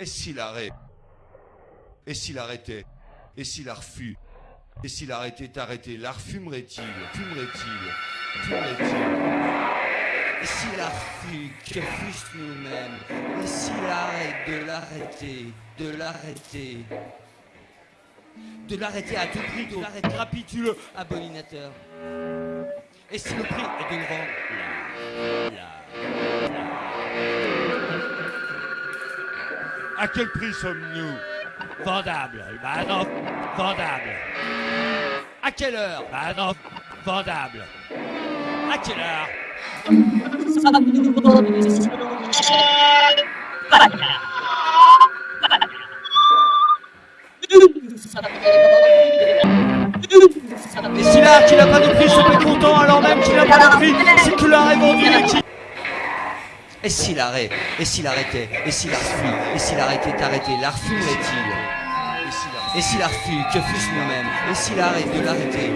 Et s'il arrête? Et s'il arrêtait? Et s'il a refus Et s'il arrêtait arrêté L'art fumerait-il Fumerait-il? Fumerait-il? Et s'il a refus, que fût nous-mêmes? Et s'il arrête de l'arrêter, de l'arrêter? De l'arrêter à tout prix, de l'arrêter capituleux, abominateur. Et si le prix est de le vendre À quel prix sommes-nous Vendable. Bah non, vendable. À quelle heure? Bah non, vendable. À quelle heure? Et si l'art qui n'a pas de prix se met content alors même qu'il n'a pas de prix, c'est que l'art est vendu et s'il arrête Et s'il arrêtait Et s'il a refus Et s'il arrêtait arrêté L'art fumerait-il Et s'il a refus Que fût nous-mêmes Et s'il arrête de l'arrêter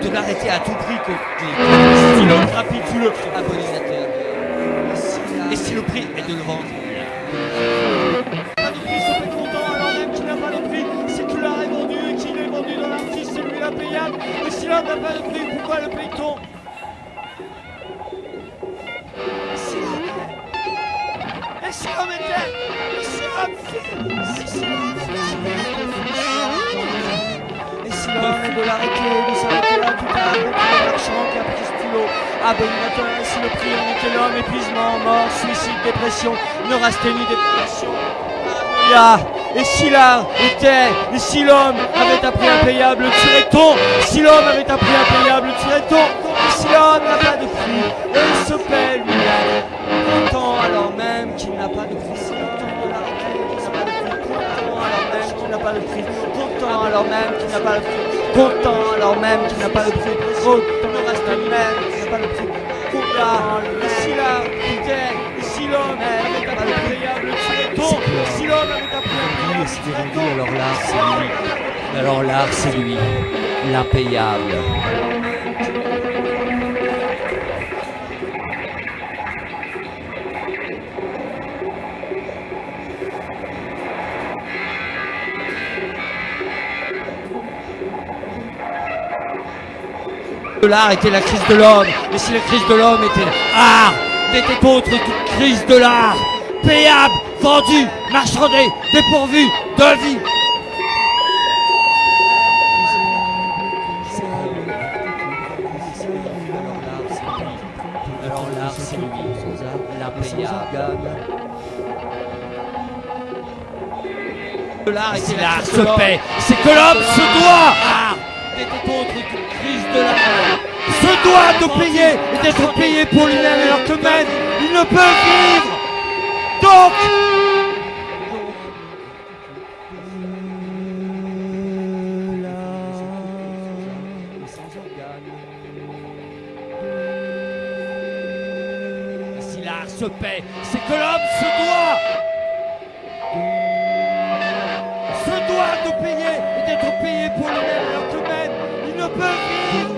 De l'arrêter à tout prix que... Si l'homme capitule Abominateur Et si le prix est de le vendre qu'il est vendu dans C'est lui l'impayable Et si n'a pas de prix Pourquoi le paye-t-on de l'arrêter De s'arrêter là à l'heure Marchand, capristulo Abominateur Et si le prix en était l'homme Épuisement, mort, suicide, dépression Neurasthénie, dépression. Et si l'art était Et si l'homme avait un prix impayable Le tuerait-on Si l'homme avait un prix impayable Le tuerait-on Et si l'homme n'a pas de prix il se paie lui-même. Content alors même qu'il n'a pas de prix. Si l'homme de l'arrêter Content alors même qu'il n'a pas de prix. Content alors même qu'il n'a pas de prix Content alors même qu'il n'a pas de prix Content reste même qu'il n'a pas de prix Content Et si l'homme avait un prix impayable Le tuerait-on Et si l'homme avait un prix impayable Le alors l'art c'est lui. Alors l'art c'est lui, l'impayable. L'art était la crise de l'homme, et si la crise de l'homme était art, n'était autre toute crise de l'art, payable, vendu, marchandé, dépourvu de vie. Alors l'art c'est lui, l'impayable. L'art la l'art se paie, c'est que l'homme se doit, art, n'était autre toute crise de l'art, se doit de payer et d'être payé pour lui-même alors que même il ne peut vivre. Donc, si l'art se paie, c'est que l'homme se Burger King!